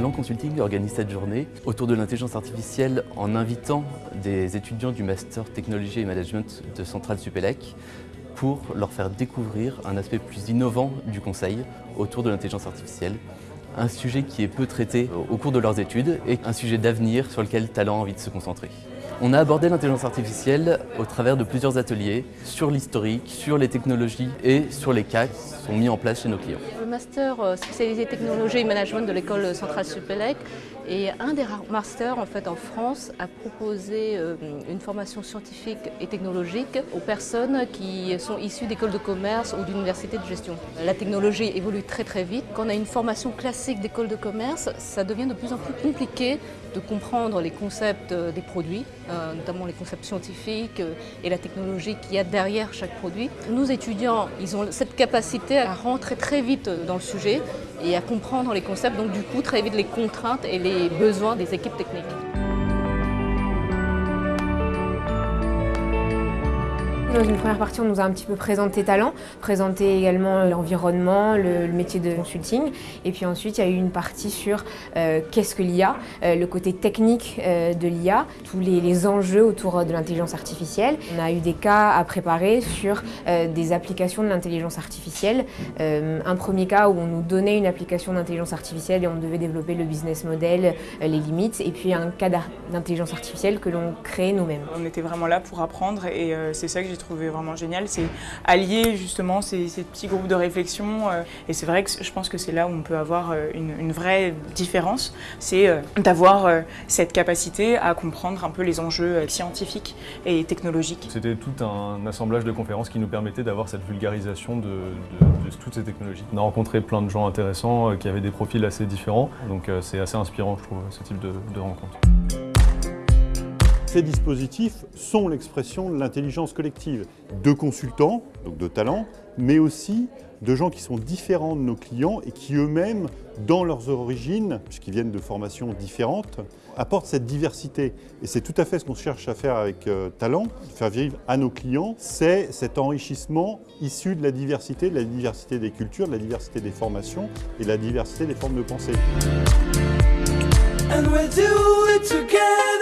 Consulting organise cette journée autour de l'intelligence artificielle en invitant des étudiants du Master Technologie et Management de Centrale Supélec pour leur faire découvrir un aspect plus innovant du conseil autour de l'intelligence artificielle. Un sujet qui est peu traité au cours de leurs études et un sujet d'avenir sur lequel Talent a envie de se concentrer. On a abordé l'intelligence artificielle au travers de plusieurs ateliers sur l'historique, sur les technologies et sur les cas qui sont mis en place chez nos clients. Le master euh, spécialisé technologie et management de l'école centrale Supélec est un des rares masters en, fait, en France à proposer euh, une formation scientifique et technologique aux personnes qui sont issues d'écoles de commerce ou d'universités de gestion. La technologie évolue très très vite. Quand on a une formation classique d'école de commerce, ça devient de plus en plus compliqué de comprendre les concepts euh, des produits, euh, notamment les concepts scientifiques et la technologie qu'il y a derrière chaque produit. Nos étudiants, ils ont cette capacité à rentrer très vite dans le sujet et à comprendre les concepts, donc du coup très vite les contraintes et les besoins des équipes techniques. Dans une première partie, on nous a un petit peu présenté Talent, présenté également l'environnement, le, métier de consulting. Et puis ensuite, il y a eu une partie sur euh, qu'est-ce que l'IA, euh, le côté technique euh, de l'IA, tous les, enjeux autour de l'intelligence artificielle. On a eu des cas à préparer sur des applications de l'intelligence artificielle. un premier cas où on nous donnait une application d'intelligence artificielle et on devait développer le business model, les limites. Et puis un cas d'intelligence artificielle que l'on crée nous-mêmes. On était vraiment là pour apprendre et c'est ça que j'ai trouvé vraiment génial, c'est allier justement ces, petits groupes de réflexion. Euh, et c'est vrai que je pense que c'est là où on peut avoir euh, une, vraie différence, c'est euh, d'avoir cette capacité à comprendre un peu les enjeux scientifiques et technologiques. C'était tout un assemblage de conférences qui nous permettait d'avoir cette vulgarisation de, toutes ces technologies. On a rencontré plein de gens intéressants qui avaient des profils assez différents, donc c'est assez inspirant je trouve ce type de, de rencontre. Ces dispositifs sont l'expression de l'intelligence collective de consultants, donc de talents, mais aussi de gens qui sont différents de nos clients et qui eux-mêmes, dans leurs origines, puisqu'ils viennent de formations différentes, apportent cette diversité. Et c'est tout à fait ce qu'on cherche à faire avec euh, Talent, faire vivre à nos clients, c'est cet enrichissement issu de la diversité, de la diversité des cultures, de la diversité des formations et de la diversité des formes de pensée. And we'll do it.